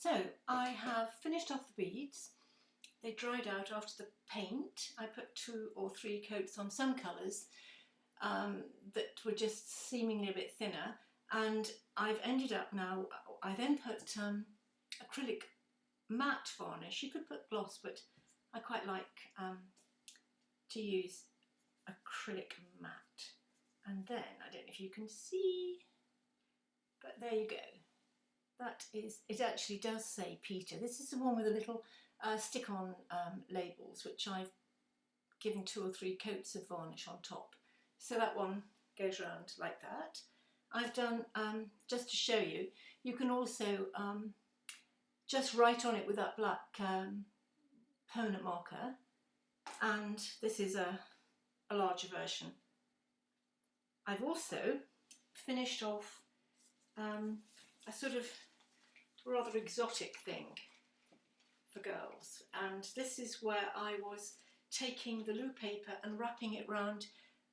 So I have finished off the beads. They dried out after the paint. I put two or three coats on some colours um, that were just seemingly a bit thinner and I've ended up now, I then put um, acrylic matte varnish. You could put gloss but I quite like um, to use acrylic matte and then, I don't know if you can see, but there you go. That is, it actually does say Peter. This is the one with the little uh, stick-on um, labels, which I've given two or three coats of varnish on top. So that one goes around like that. I've done, um, just to show you, you can also um, just write on it with that black um, permanent marker and this is a, a larger version. I've also finished off um, a sort of rather exotic thing for girls. And this is where I was taking the loo paper and wrapping it round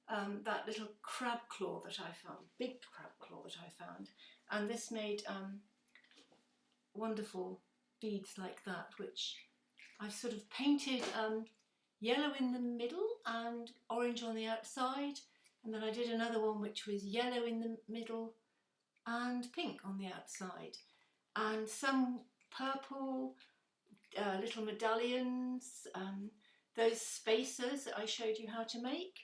um, that little crab claw that I found, big crab claw that I found. And this made um, wonderful beads like that which I've sort of painted um, yellow in the middle and orange on the outside. And then I did another one which was yellow in the middle and pink on the outside and some purple uh, little medallions, um, those spacers that I showed you how to make,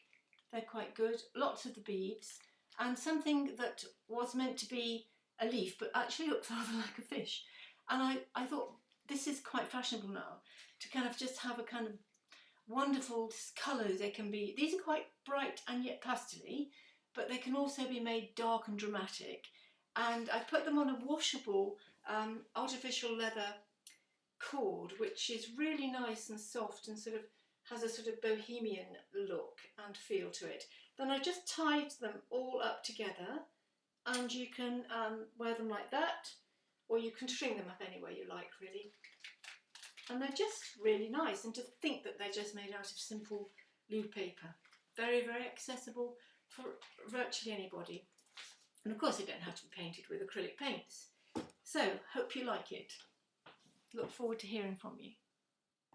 they're quite good, lots of the beads and something that was meant to be a leaf but actually looks rather like a fish and I, I thought this is quite fashionable now to kind of just have a kind of wonderful colours they can be. These are quite bright and yet pastely, but they can also be made dark and dramatic. And I put them on a washable um, artificial leather cord, which is really nice and soft and sort of has a sort of bohemian look and feel to it. Then I just tied them all up together and you can um, wear them like that or you can string them up any way you like really. And they're just really nice and to think that they're just made out of simple loo paper. Very very accessible for virtually anybody. And of course they don't have to be painted with acrylic paints so hope you like it. Look forward to hearing from you